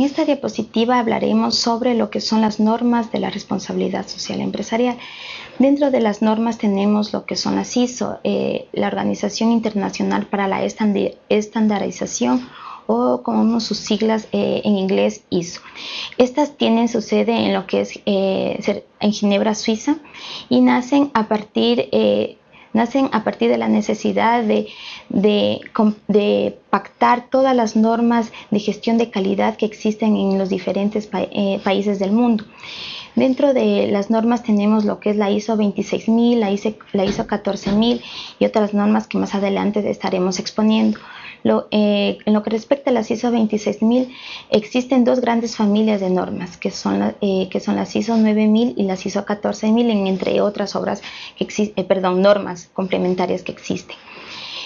En esta diapositiva hablaremos sobre lo que son las normas de la responsabilidad social empresarial. Dentro de las normas tenemos lo que son las ISO, eh, la Organización Internacional para la Estandarización o como sus siglas eh, en inglés ISO. Estas tienen su sede en lo que es eh, en Ginebra, Suiza y nacen a partir nacen a partir de la necesidad de, pactar todas las normas de gestión de calidad que existen en los diferentes eh, países del mundo. Dentro de las normas tenemos lo que es la ISO 26000, la ISO, la ISO 14000 y otras normas que más adelante estaremos exponiendo. Eh, en lo que respecta a las ISO 26000, existen dos grandes familias de normas, que son, eh, que son las ISO 9000 y las ISO 14000, entre otras obras que eh, perdón, normas complementarias que existen.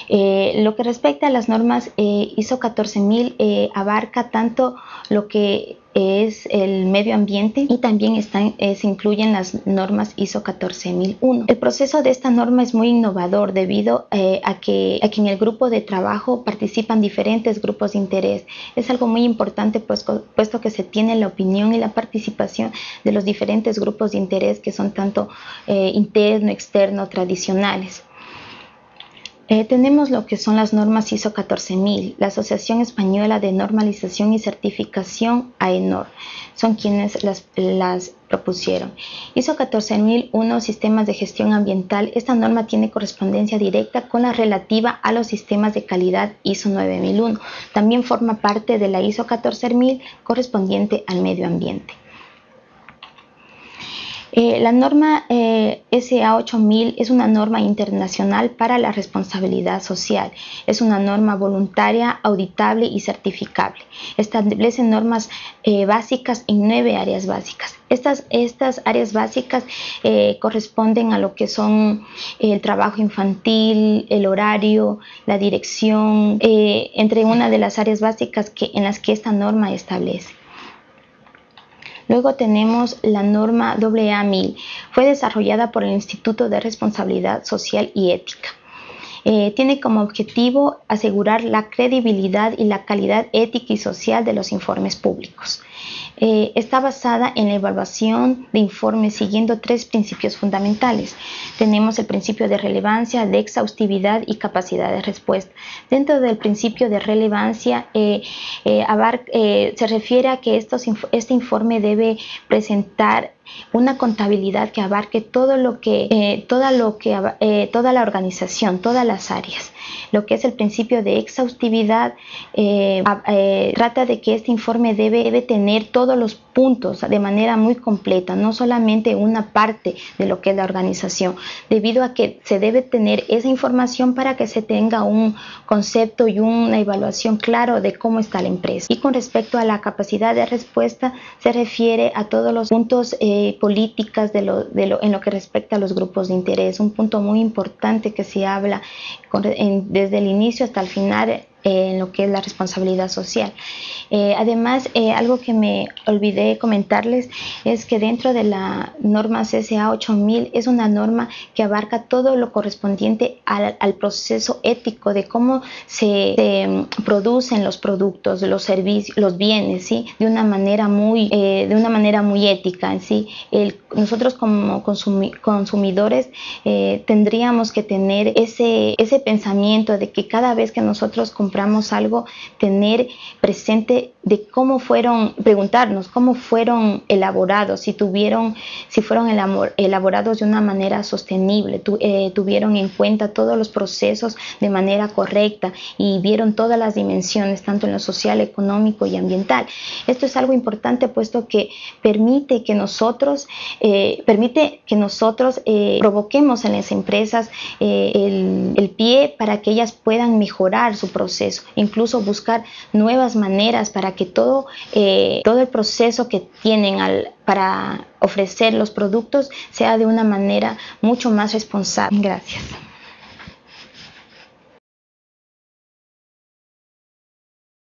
Lo que respecta a las normas ISO 14000 abarca tanto lo que es el medio ambiente y también están, eh, se incluyen las normas ISO 14001. El proceso de esta norma es muy innovador debido eh, a, que, a, en el grupo de trabajo participan diferentes grupos de interés. Es algo muy importante pues, puesto que se tiene la opinión y la participación de los diferentes grupos de interés que son tanto eh, interno, externo, tradicionales. Eh, tenemos lo que son las normas ISO 14000, la Asociación Española de Normalización y Certificación AENOR, son quienes las, las propusieron. ISO 14001, Sistemas de Gestión Ambiental, esta norma tiene correspondencia directa con la relativa a los sistemas de calidad ISO 9001. También forma parte de la ISO 14000 correspondiente al medio ambiente. Eh, la norma eh, SA 8000 es una norma internacional para la responsabilidad social. Es una norma voluntaria, auditable y certificable. Establece normas eh, básicas en nueve áreas básicas. Estas, estas áreas básicas corresponden a lo que son el trabajo infantil, el horario, la dirección, entre una de las áreas básicas que, en las que esta norma establece. Luego tenemos la norma AA1000. Fue desarrollada por el Instituto de Responsabilidad Social y Ética. Eh, tiene como objetivo asegurar la credibilidad y la calidad ética y social de los informes públicos. Eh, está basada en la evaluación de informes siguiendo tres principios fundamentales. Tenemos el principio de relevancia, de exhaustividad y capacidad de respuesta. Dentro del principio de relevancia eh, se refiere a que este informe debe presentar una contabilidad que abarque todo lo que, eh, toda, lo que eh, toda la organización, todas las áreas. Lo que es el principio de exhaustividad eh, trata de que este informe debe, debe, tener todos los puntos de manera muy completa, no solamente una parte de lo que es la organización, debido a que se debe tener esa información para que se tenga un concepto y una evaluación claro de cómo está la empresa. Y con respecto a la capacidad de respuesta, se refiere a todos los puntos políticas de lo, de lo, en lo que respecta a los grupos de interés. Un punto muy importante que se habla desde el inicio hasta el final en lo que es la responsabilidad social. Eh, además, eh, algo que me olvidé comentarles es que dentro de la norma CSA 8000 es una norma que abarca todo lo correspondiente al, proceso ético de cómo se, mm, producen los productos, los servicios, los bienes, ¿sí? de una manera muy, eh, de una manera muy ética. ¿sí? nosotros como consumidores tendríamos que tener ese, ese pensamiento de que cada vez que nosotros compramos compramos algo, tener presente de cómo fueron, preguntarnos cómo fueron elaborados, si tuvieron, si fueron elaborados de una manera sostenible, eh, tuvieron en cuenta todos los procesos de manera correcta y vieron todas las dimensiones, tanto en lo social, económico y ambiental. Esto es algo importante puesto que permite que nosotros, eh, permite que nosotros eh, provoquemos en las empresas el, el pie para que ellas puedan mejorar su proceso incluso buscar nuevas maneras para que todo, eh, todo el proceso que tienen para ofrecer los productos sea de una manera mucho más responsable. Gracias.